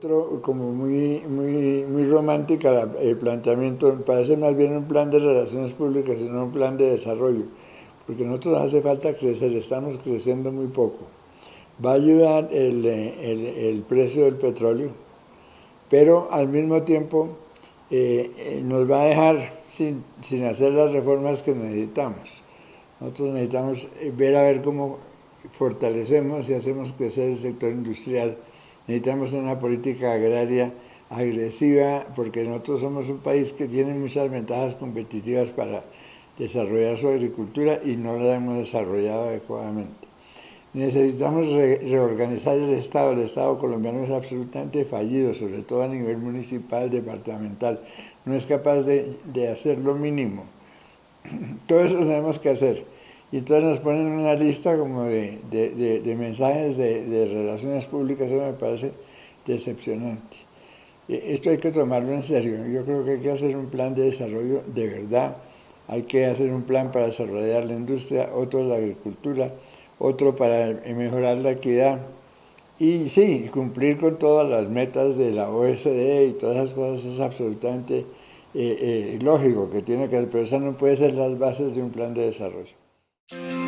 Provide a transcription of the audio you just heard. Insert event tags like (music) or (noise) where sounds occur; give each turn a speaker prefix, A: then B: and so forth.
A: encuentro como muy, muy, muy romántica el planteamiento, parece más bien un plan de relaciones públicas, sino un plan de desarrollo, porque nosotros hace falta crecer, estamos creciendo muy poco. Va a ayudar el, el, precio del petróleo, pero al mismo tiempo eh, eh, nos va a dejar sin, sin hacer las reformas que necesitamos. Nosotros necesitamos ver a ver cómo fortalecemos y hacemos crecer el sector industrial. Necesitamos una política agraria agresiva porque nosotros somos un país que tiene muchas ventajas competitivas para desarrollar su agricultura y no la hemos desarrollado adecuadamente. Necesitamos reorganizar el Estado. El Estado colombiano es absolutamente fallido, sobre todo a nivel municipal, departamental. No es capaz de, de hacer lo mínimo. (clears throat) Todo eso tenemos que hacer. Y entonces nos ponen una lista como de, mensajes de, relaciones públicas, eso me parece decepcionante. E, esto hay que tomarlo en serio, yo creo que hay que hacer un plan de desarrollo de verdad, hay que hacer un plan para desarrollar la industria, otro la agricultura, otro para mejorar la equidad, y sí, cumplir con todas las metas de la OSD y todas esas cosas es absolutamente eh, eh, lógico que tiene que hacer, pero eso no puede ser las bases de un plan de desarrollo. Thank you.